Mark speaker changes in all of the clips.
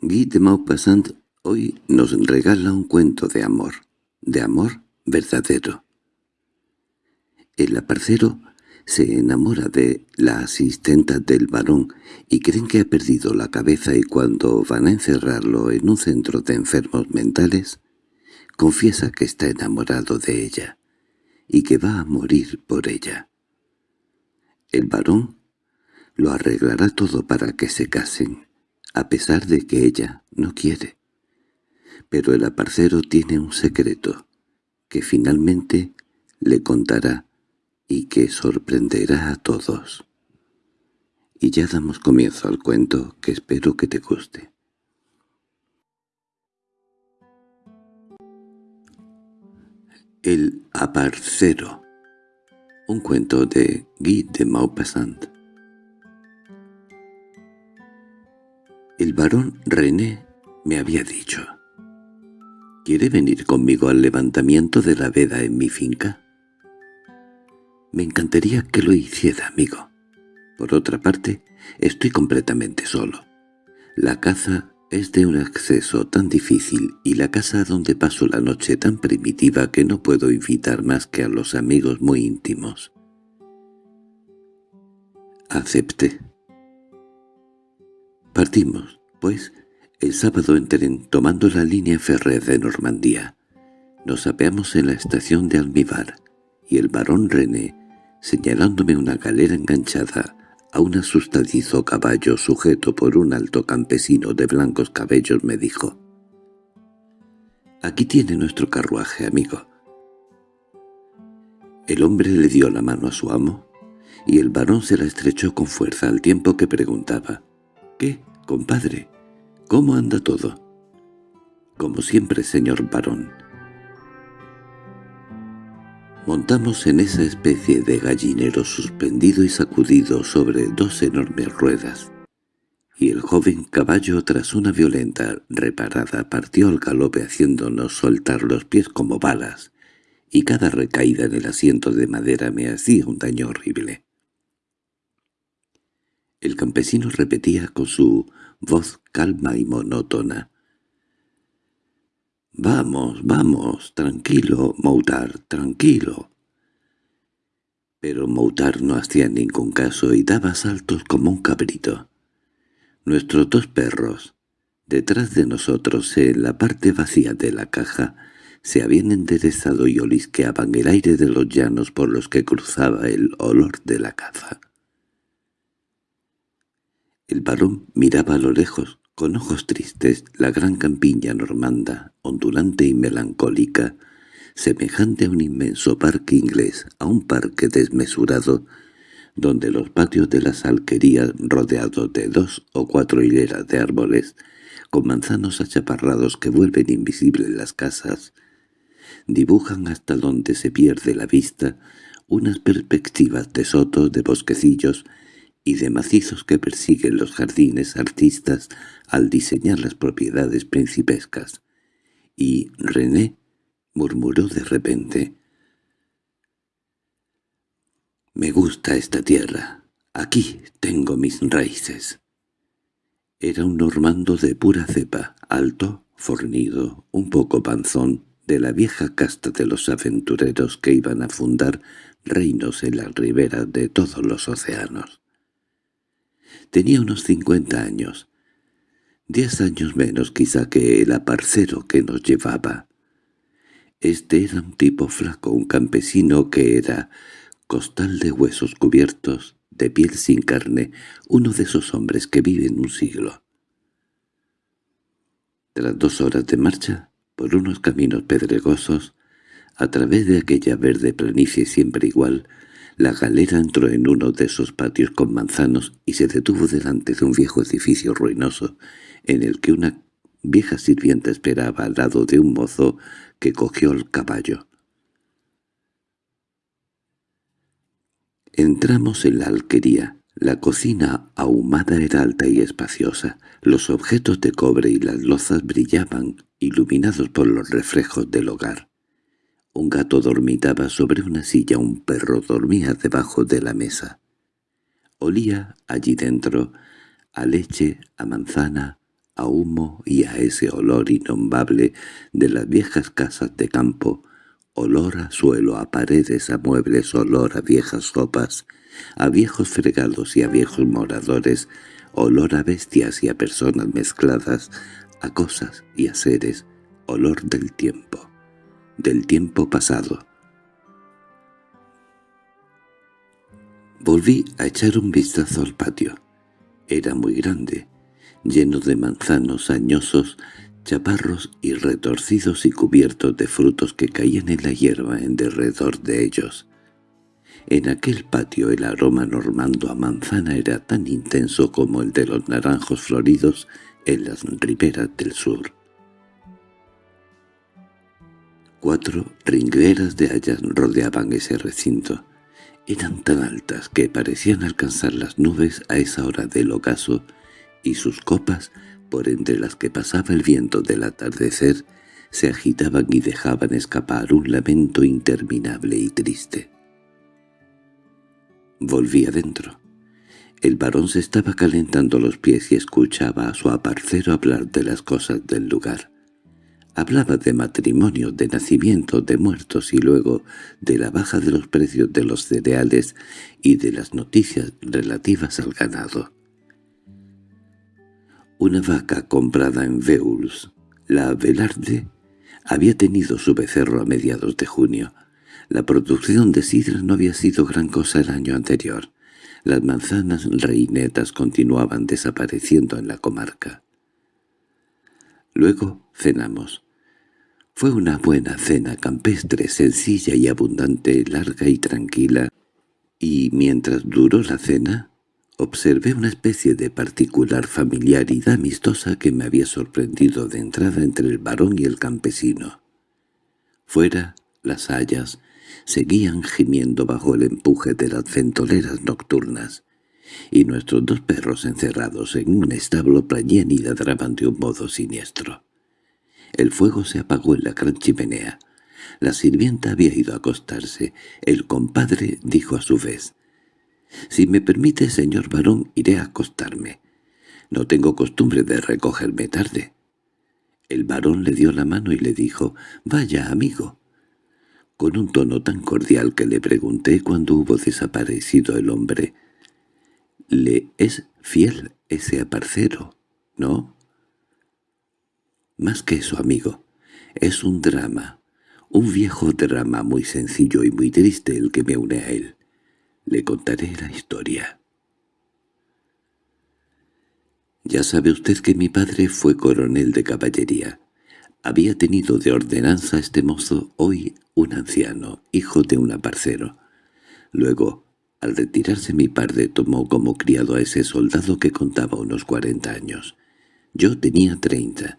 Speaker 1: Guy de Maupassant hoy nos regala un cuento de amor, de amor verdadero. El aparcero se enamora de la asistenta del varón y creen que ha perdido la cabeza y cuando van a encerrarlo en un centro de enfermos mentales, confiesa que está enamorado de ella y que va a morir por ella. El varón lo arreglará todo para que se casen, a pesar de que ella no quiere. Pero el aparcero tiene un secreto, que finalmente le contará y que sorprenderá a todos. Y ya damos comienzo al cuento que espero que te guste. El aparcero Un cuento de Guy de Maupassant El barón René me había dicho ¿Quiere venir conmigo al levantamiento de la veda en mi finca? Me encantaría que lo hiciera, amigo. Por otra parte, estoy completamente solo. La caza es de un acceso tan difícil y la casa donde paso la noche tan primitiva que no puedo invitar más que a los amigos muy íntimos. Acepté. Partimos, pues, el sábado en tren tomando la línea férrea de Normandía. Nos apeamos en la estación de Almíbar y el barón René señalándome una galera enganchada a un asustadizo caballo sujeto por un alto campesino de blancos cabellos, me dijo «Aquí tiene nuestro carruaje, amigo». El hombre le dio la mano a su amo, y el varón se la estrechó con fuerza al tiempo que preguntaba «¿Qué, compadre? ¿Cómo anda todo?» «Como siempre, señor varón». Montamos en esa especie de gallinero suspendido y sacudido sobre dos enormes ruedas, y el joven caballo tras una violenta reparada partió al galope haciéndonos soltar los pies como balas, y cada recaída en el asiento de madera me hacía un daño horrible. El campesino repetía con su voz calma y monótona. «Vamos, vamos, tranquilo, Moutar, tranquilo». Pero Moutar no hacía ningún caso y daba saltos como un cabrito. Nuestros dos perros, detrás de nosotros en la parte vacía de la caja, se habían enderezado y olisqueaban el aire de los llanos por los que cruzaba el olor de la caza. El varón miraba a lo lejos, con ojos tristes, la gran campiña normanda, ondulante y melancólica, semejante a un inmenso parque inglés, a un parque desmesurado, donde los patios de las alquerías rodeados de dos o cuatro hileras de árboles, con manzanos achaparrados que vuelven invisibles las casas, dibujan hasta donde se pierde la vista unas perspectivas de sotos, de bosquecillos y de macizos que persiguen los jardines artistas al diseñar las propiedades principescas. Y René murmuró de repente. «Me gusta esta tierra. Aquí tengo mis raíces». Era un normando de pura cepa, alto, fornido, un poco panzón, de la vieja casta de los aventureros que iban a fundar reinos en las riberas de todos los océanos. Tenía unos cincuenta años, diez años menos quizá que el aparcero que nos llevaba. Este era un tipo flaco, un campesino que era costal de huesos cubiertos, de piel sin carne, uno de esos hombres que viven un siglo. Tras dos horas de marcha, por unos caminos pedregosos, a través de aquella verde planicie siempre igual, la galera entró en uno de esos patios con manzanos y se detuvo delante de un viejo edificio ruinoso, en el que una vieja sirvienta esperaba al lado de un mozo que cogió el caballo. Entramos en la alquería. La cocina ahumada era alta y espaciosa. Los objetos de cobre y las lozas brillaban, iluminados por los reflejos del hogar. Un gato dormitaba sobre una silla, un perro dormía debajo de la mesa. Olía allí dentro a leche, a manzana, a humo y a ese olor innombrable de las viejas casas de campo, olor a suelo, a paredes, a muebles, olor a viejas copas, a viejos fregados y a viejos moradores, olor a bestias y a personas mezcladas, a cosas y a seres, olor del tiempo, del tiempo pasado. Volví a echar un vistazo al patio. Era muy grande, lleno de manzanos añosos, chaparros y retorcidos y cubiertos de frutos que caían en la hierba en derredor de ellos. En aquel patio el aroma normando a manzana era tan intenso como el de los naranjos floridos en las riberas del sur. Cuatro ringleras de hayas rodeaban ese recinto. Eran tan altas que parecían alcanzar las nubes a esa hora del ocaso y sus copas, por entre las que pasaba el viento del atardecer, se agitaban y dejaban escapar un lamento interminable y triste. Volví adentro. El varón se estaba calentando los pies y escuchaba a su aparcero hablar de las cosas del lugar. Hablaba de matrimonio, de nacimiento, de muertos y luego de la baja de los precios de los cereales y de las noticias relativas al ganado. Una vaca comprada en Veuls, la Velarde, había tenido su becerro a mediados de junio. La producción de sidra no había sido gran cosa el año anterior. Las manzanas reinetas continuaban desapareciendo en la comarca. Luego cenamos. Fue una buena cena campestre, sencilla y abundante, larga y tranquila, y mientras duró la cena, Observé una especie de particular familiaridad amistosa que me había sorprendido de entrada entre el varón y el campesino. Fuera, las hayas seguían gimiendo bajo el empuje de las ventoleras nocturnas, y nuestros dos perros encerrados en un establo plañían y ladraban de un modo siniestro. El fuego se apagó en la gran chimenea. La sirvienta había ido a acostarse. El compadre dijo a su vez, si me permite, señor varón, iré a acostarme. No tengo costumbre de recogerme tarde. El varón le dio la mano y le dijo, «Vaya, amigo». Con un tono tan cordial que le pregunté cuando hubo desaparecido el hombre, «¿Le es fiel ese aparcero, no?» «Más que eso, amigo. Es un drama, un viejo drama muy sencillo y muy triste el que me une a él. Le contaré la historia. Ya sabe usted que mi padre fue coronel de caballería. Había tenido de ordenanza este mozo, hoy un anciano, hijo de un aparcero. Luego, al retirarse mi padre tomó como criado a ese soldado que contaba unos cuarenta años. Yo tenía treinta.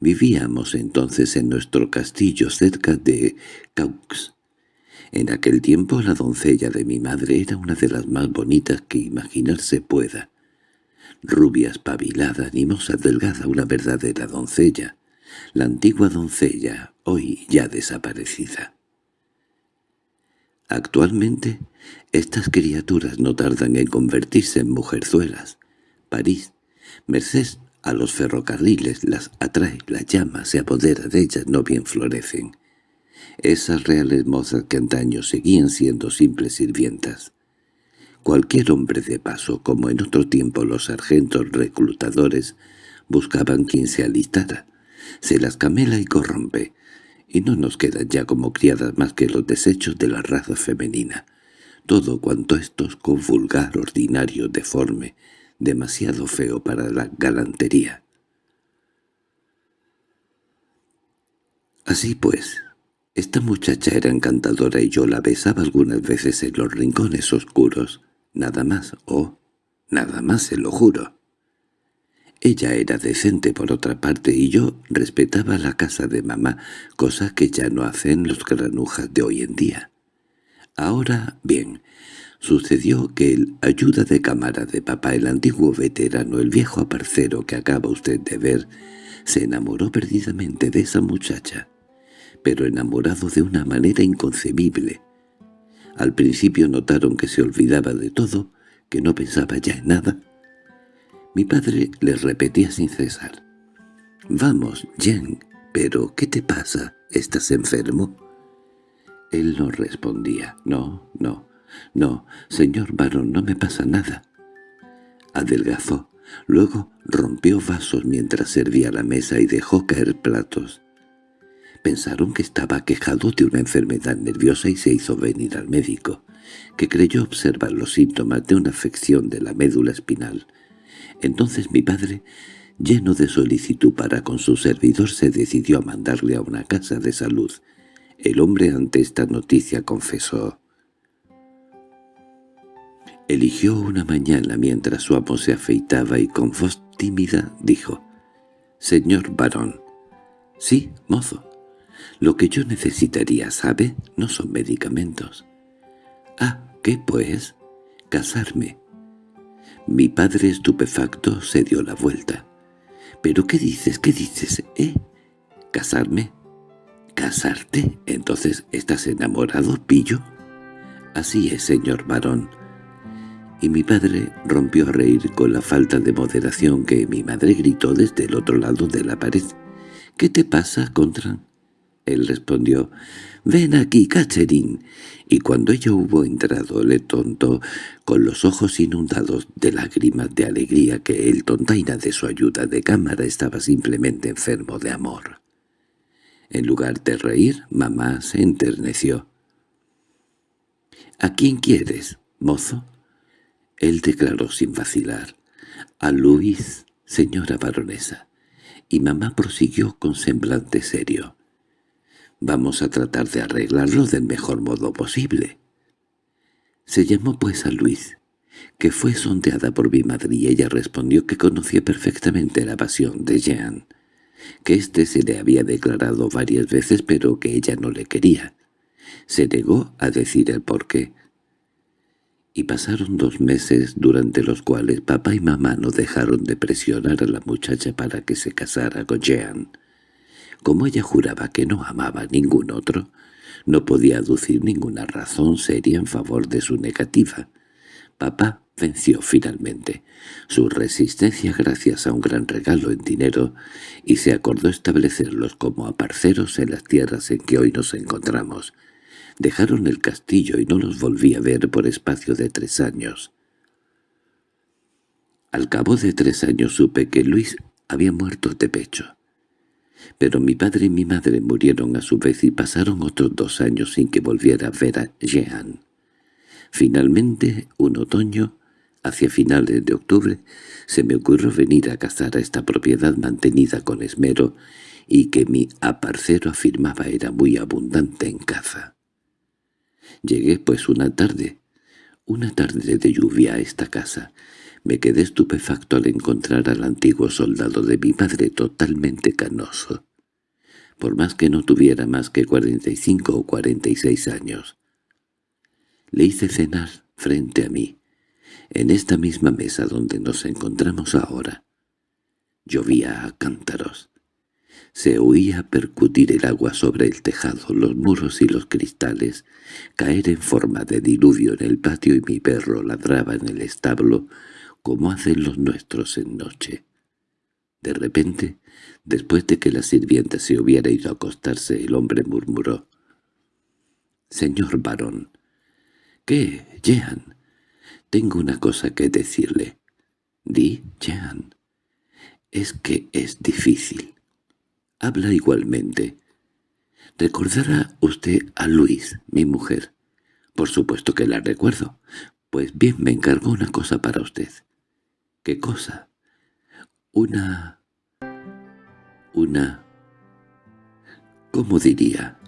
Speaker 1: Vivíamos entonces en nuestro castillo cerca de Caux, en aquel tiempo la doncella de mi madre era una de las más bonitas que imaginarse pueda. Rubia, espabilada, animosa, delgada, una verdadera doncella. La antigua doncella, hoy ya desaparecida. Actualmente, estas criaturas no tardan en convertirse en mujerzuelas. París, merced a los ferrocarriles, las atrae, las llama, se apodera de ellas, no bien florecen esas reales mozas que antaño seguían siendo simples sirvientas. Cualquier hombre de paso, como en otro tiempo los sargentos reclutadores, buscaban quien se alistara. Se las camela y corrompe, y no nos quedan ya como criadas más que los desechos de la raza femenina. Todo cuanto esto es con vulgar, ordinario, deforme, demasiado feo para la galantería. Así pues, esta muchacha era encantadora y yo la besaba algunas veces en los rincones oscuros. Nada más, oh, nada más se lo juro. Ella era decente por otra parte y yo respetaba la casa de mamá, cosa que ya no hacen los granujas de hoy en día. Ahora, bien, sucedió que el ayuda de cámara de papá, el antiguo veterano, el viejo aparcero que acaba usted de ver, se enamoró perdidamente de esa muchacha pero enamorado de una manera inconcebible. Al principio notaron que se olvidaba de todo, que no pensaba ya en nada. Mi padre les repetía sin cesar. «Vamos, Jen, pero ¿qué te pasa? ¿Estás enfermo?» Él no respondía. «No, no, no, señor varón, no me pasa nada». Adelgazó. Luego rompió vasos mientras servía la mesa y dejó caer platos. Pensaron que estaba quejado de una enfermedad nerviosa y se hizo venir al médico, que creyó observar los síntomas de una afección de la médula espinal. Entonces mi padre, lleno de solicitud para con su servidor, se decidió a mandarle a una casa de salud. El hombre ante esta noticia confesó. Eligió una mañana mientras su amo se afeitaba y con voz tímida dijo, «Señor varón». «Sí, mozo. Lo que yo necesitaría, ¿sabe? No son medicamentos». «Ah, ¿qué pues?» «Casarme». Mi padre estupefacto se dio la vuelta. «¿Pero qué dices? ¿Qué dices? ¿Eh? ¿Casarme?» «¿Casarte? Entonces estás enamorado, pillo?» «Así es, señor varón» y mi padre rompió a reír con la falta de moderación que mi madre gritó desde el otro lado de la pared. —¿Qué te pasa, Contran? Él respondió, «Ven aquí, Catherine». Y cuando ella hubo entrado le tontó, con los ojos inundados de lágrimas de alegría que el tontaina de su ayuda de cámara estaba simplemente enfermo de amor. En lugar de reír, mamá se enterneció. —¿A quién quieres, mozo? Él declaró sin vacilar, «A Luis, señora baronesa», y mamá prosiguió con semblante serio. «Vamos a tratar de arreglarlo del mejor modo posible». Se llamó pues a Luis, que fue sondeada por mi madre y ella respondió que conocía perfectamente la pasión de Jean, que éste se le había declarado varias veces pero que ella no le quería. Se negó a decir el porqué y pasaron dos meses durante los cuales papá y mamá no dejaron de presionar a la muchacha para que se casara con Jean. Como ella juraba que no amaba a ningún otro, no podía aducir ninguna razón seria en favor de su negativa. Papá venció finalmente su resistencia gracias a un gran regalo en dinero y se acordó establecerlos como aparceros en las tierras en que hoy nos encontramos, Dejaron el castillo y no los volví a ver por espacio de tres años. Al cabo de tres años supe que Luis había muerto de pecho. Pero mi padre y mi madre murieron a su vez y pasaron otros dos años sin que volviera a ver a Jean. Finalmente, un otoño, hacia finales de octubre, se me ocurrió venir a cazar a esta propiedad mantenida con esmero y que mi aparcero afirmaba era muy abundante en caza. Llegué pues una tarde, una tarde de lluvia a esta casa. Me quedé estupefacto al encontrar al antiguo soldado de mi padre totalmente canoso. Por más que no tuviera más que cuarenta y cinco o cuarenta y seis años. Le hice cenar frente a mí, en esta misma mesa donde nos encontramos ahora. Llovía a cántaros. Se oía percutir el agua sobre el tejado, los muros y los cristales, caer en forma de diluvio en el patio y mi perro ladraba en el establo como hacen los nuestros en noche. De repente, después de que la sirvienta se hubiera ido a acostarse, el hombre murmuró. «Señor varón». «¿Qué, Jean?» «Tengo una cosa que decirle». «Di, Jean». «Es que es difícil» habla igualmente. ¿Recordará usted a Luis, mi mujer? Por supuesto que la recuerdo. Pues bien, me encargó una cosa para usted. ¿Qué cosa? Una... una... ¿Cómo diría?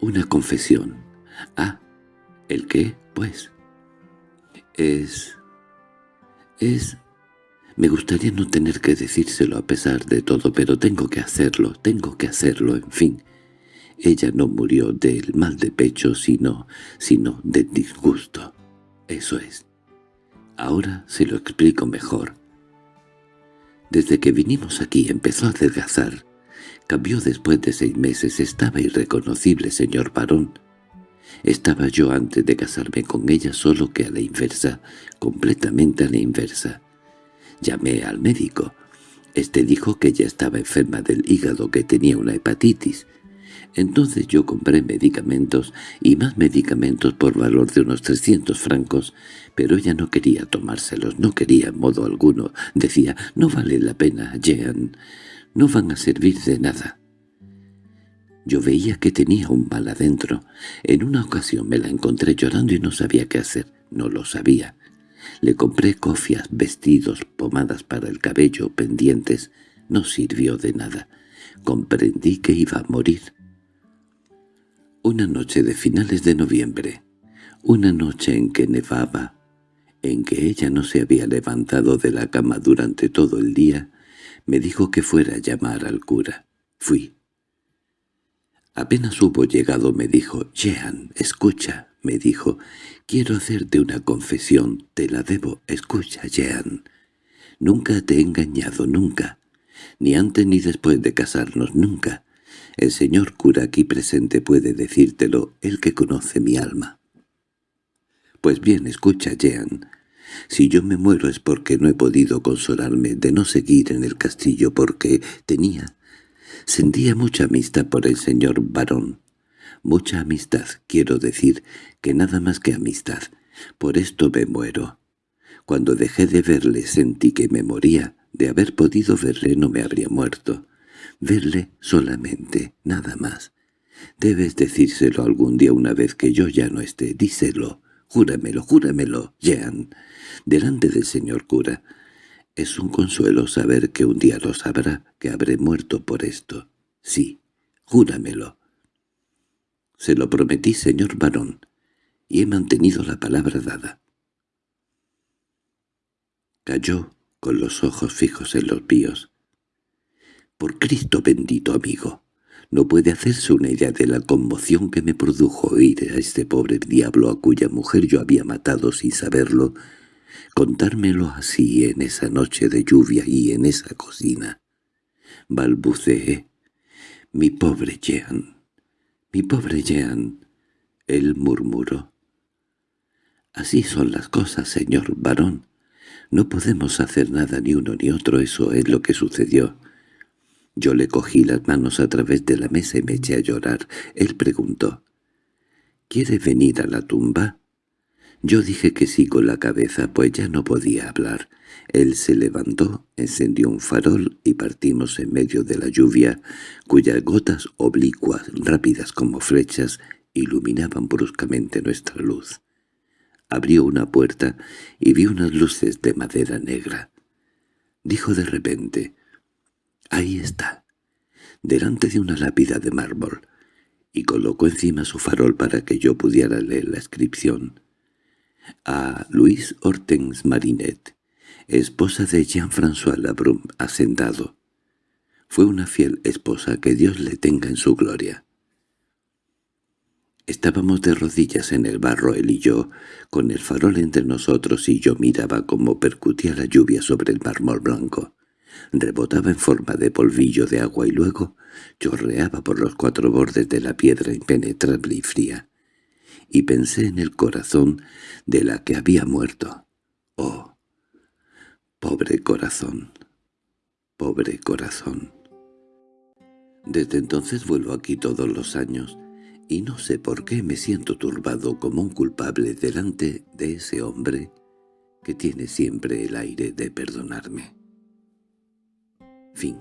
Speaker 1: Una confesión. Ah, ¿el qué, pues? Es... es me gustaría no tener que decírselo a pesar de todo, pero tengo que hacerlo, tengo que hacerlo, en fin. Ella no murió del mal de pecho, sino, sino de disgusto. Eso es. Ahora se lo explico mejor. Desde que vinimos aquí empezó a adelgazar. Cambió después de seis meses. Estaba irreconocible, señor varón. Estaba yo antes de casarme con ella solo que a la inversa, completamente a la inversa. Llamé al médico. Este dijo que ella estaba enferma del hígado, que tenía una hepatitis. Entonces yo compré medicamentos y más medicamentos por valor de unos 300 francos, pero ella no quería tomárselos, no quería en modo alguno. Decía, no vale la pena, Jean, no van a servir de nada. Yo veía que tenía un mal adentro. En una ocasión me la encontré llorando y no sabía qué hacer. No lo sabía. Le compré cofias, vestidos, pomadas para el cabello, pendientes. No sirvió de nada. Comprendí que iba a morir. Una noche de finales de noviembre, una noche en que nevaba, en que ella no se había levantado de la cama durante todo el día, me dijo que fuera a llamar al cura. Fui. Apenas hubo llegado me dijo, «Jean, escucha», me dijo, «quiero hacerte una confesión, te la debo, escucha, Jean. Nunca te he engañado, nunca, ni antes ni después de casarnos, nunca. El señor cura aquí presente puede decírtelo, el que conoce mi alma. Pues bien, escucha, Jean. Si yo me muero es porque no he podido consolarme de no seguir en el castillo porque tenía, sentía mucha amistad por el señor varón. Mucha amistad, quiero decir, que nada más que amistad. Por esto me muero. Cuando dejé de verle sentí que me moría. De haber podido verle no me habría muerto. Verle solamente, nada más. Debes decírselo algún día una vez que yo ya no esté. Díselo. Júramelo, júramelo, Jean. Delante del señor cura. Es un consuelo saber que un día lo sabrá, que habré muerto por esto. Sí, júramelo. Se lo prometí, señor varón, y he mantenido la palabra dada. Cayó con los ojos fijos en los míos. Por Cristo bendito, amigo, no puede hacerse una idea de la conmoción que me produjo oír a este pobre diablo a cuya mujer yo había matado sin saberlo, contármelo así en esa noche de lluvia y en esa cocina. Balbuceé. «Mi pobre Jean, mi pobre Jean», él murmuró. «Así son las cosas, señor varón. No podemos hacer nada ni uno ni otro, eso es lo que sucedió. Yo le cogí las manos a través de la mesa y me eché a llorar. Él preguntó, «¿Quiere venir a la tumba?» Yo dije que sí con la cabeza, pues ya no podía hablar. Él se levantó, encendió un farol y partimos en medio de la lluvia, cuyas gotas oblicuas, rápidas como flechas, iluminaban bruscamente nuestra luz. Abrió una puerta y vi unas luces de madera negra. Dijo de repente, «Ahí está», delante de una lápida de mármol, y colocó encima su farol para que yo pudiera leer la inscripción. A Luis Hortense Marinet, esposa de Jean-François Labrum, hacendado. Fue una fiel esposa, que Dios le tenga en su gloria. Estábamos de rodillas en el barro él y yo, con el farol entre nosotros y yo miraba cómo percutía la lluvia sobre el mármol blanco. Rebotaba en forma de polvillo de agua y luego chorreaba por los cuatro bordes de la piedra impenetrable y fría. Y pensé en el corazón de la que había muerto. ¡Oh! Pobre corazón. Pobre corazón. Desde entonces vuelvo aquí todos los años, y no sé por qué me siento turbado como un culpable delante de ese hombre que tiene siempre el aire de perdonarme. Fin